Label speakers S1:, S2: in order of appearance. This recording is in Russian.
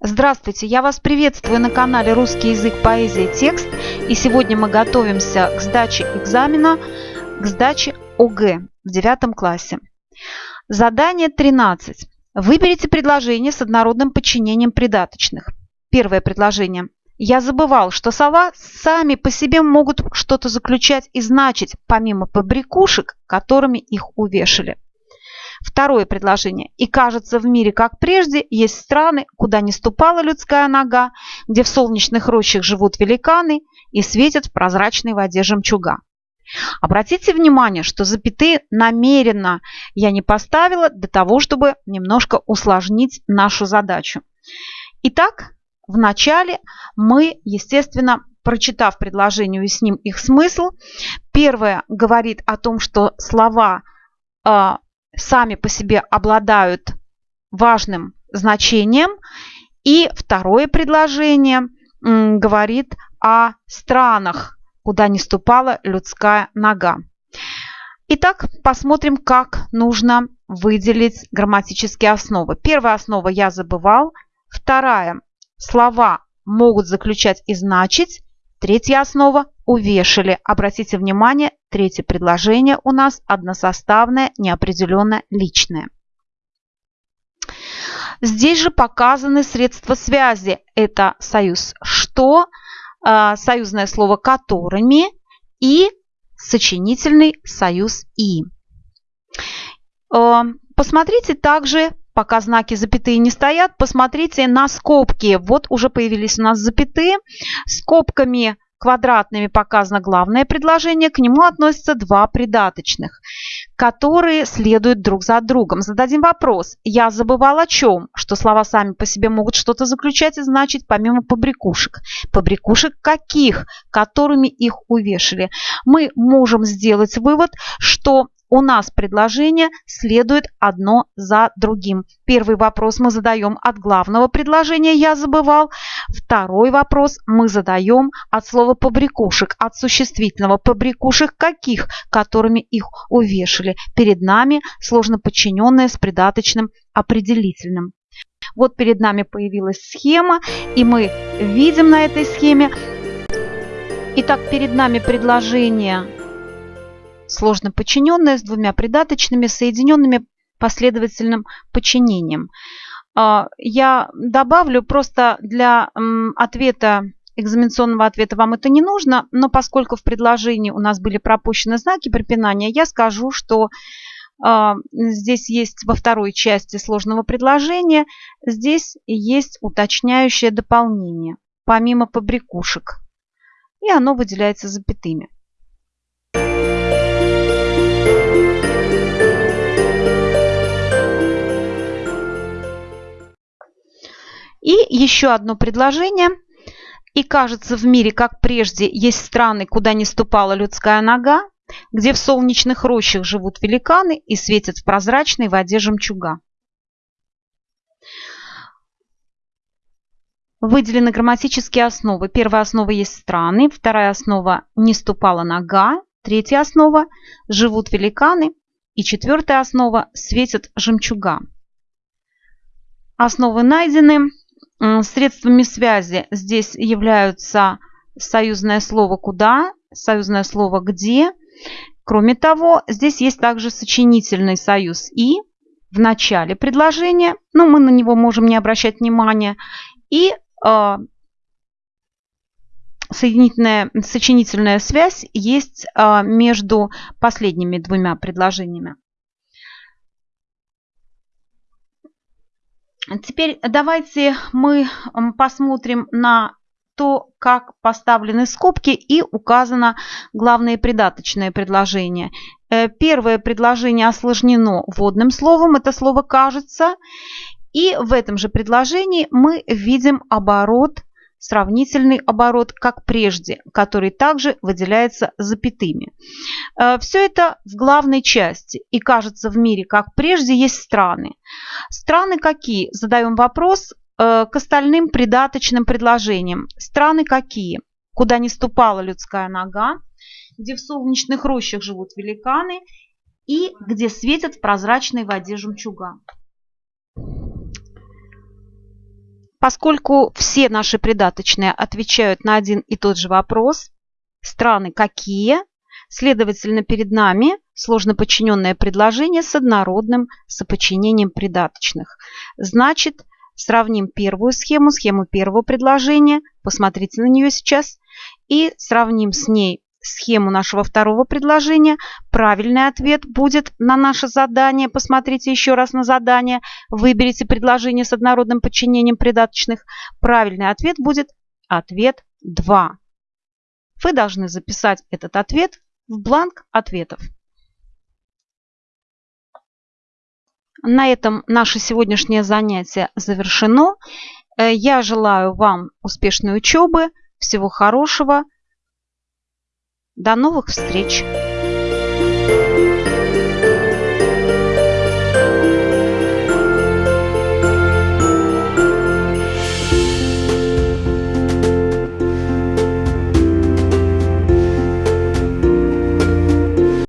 S1: Здравствуйте, я вас приветствую на канале «Русский язык, поэзия, текст». И сегодня мы готовимся к сдаче экзамена, к сдаче ОГЭ в девятом классе. Задание 13. Выберите предложение с однородным подчинением придаточных. Первое предложение. Я забывал, что слова сами по себе могут что-то заключать и значить, помимо побрякушек, которыми их увешали. Второе предложение. И кажется, в мире, как прежде, есть страны, куда не ступала людская нога, где в солнечных рощах живут великаны и светят в прозрачной воде жемчуга. Обратите внимание, что запятые намеренно я не поставила для того, чтобы немножко усложнить нашу задачу. Итак, вначале мы, естественно, прочитав предложение, уясним их смысл. Первое говорит о том, что слова а, сами по себе обладают важным значением. И второе предложение говорит о странах, куда не ступала людская нога. Итак, посмотрим, как нужно выделить грамматические основы. Первая основа «я забывал». Вторая – слова могут заключать и значить. Третья основа – увешали. Обратите внимание, третье предложение у нас односоставное, неопределенно личное. Здесь же показаны средства связи. Это союз «что», а, союзное слово «которыми» и сочинительный союз «и». А, посмотрите также пока знаки запятые не стоят, посмотрите на скобки. Вот уже появились у нас запятые. Скобками квадратными показано главное предложение, к нему относятся два придаточных, которые следуют друг за другом. Зададим вопрос. Я забывал о чем? Что слова сами по себе могут что-то заключать и значить помимо побрякушек. Побрякушек каких? Которыми их увешали. Мы можем сделать вывод, что у нас предложения следует одно за другим. Первый вопрос мы задаем от главного предложения «я забывал». Второй вопрос мы задаем от слова «побрякушек», от существительного «побрякушек» каких, которыми их увешали. Перед нами сложно подчиненное с придаточным определительным. Вот перед нами появилась схема, и мы видим на этой схеме. Итак, перед нами предложение сложно подчиненное с двумя придаточными, соединенными последовательным подчинением. А, я добавлю просто для ответа, экзаменационного ответа вам это не нужно, но поскольку в предложении у нас были пропущены знаки препинания, я скажу, что а, здесь есть во второй части сложного предложения, здесь есть уточняющее дополнение, помимо побрякушек. И оно выделяется запятыми. И еще одно предложение. И кажется, в мире, как прежде, есть страны, куда не ступала людская нога, где в солнечных рощах живут великаны и светят в прозрачной воде жемчуга. Выделены грамматические основы. Первая основа есть страны, вторая основа не ступала нога, третья основа живут великаны и четвертая основа светят жемчуга. Основы найдены. Средствами связи здесь являются союзное слово «куда», союзное слово «где». Кроме того, здесь есть также сочинительный союз «и» в начале предложения, но мы на него можем не обращать внимания, и э, соединительная, сочинительная связь есть э, между последними двумя предложениями. Теперь давайте мы посмотрим на то, как поставлены скобки и указано главное придаточное предложение. Э, первое предложение осложнено вводным словом, это слово «кажется». И в этом же предложении мы видим оборот сравнительный оборот, как прежде, который также выделяется запятыми. Э, Все это в главной части. И кажется, в мире, как прежде, есть страны. Страны какие? Задаем вопрос э, к остальным придаточным предложениям. Страны какие? Куда не ступала людская нога, где в солнечных рощах живут великаны и где светят в прозрачной воде жемчуга. Поскольку все наши придаточные отвечают на один и тот же вопрос, страны какие, следовательно, перед нами сложно подчиненное предложение с однородным соподчинением придаточных. Значит, сравним первую схему, схему первого предложения, посмотрите на нее сейчас, и сравним с ней схему нашего второго предложения. Правильный ответ будет на наше задание. Посмотрите еще раз на задание. Выберите предложение с однородным подчинением придаточных. Правильный ответ будет ответ 2. Вы должны записать этот ответ в бланк ответов. На этом наше сегодняшнее занятие завершено. Э, я желаю вам успешной учебы, всего хорошего. До новых встреч!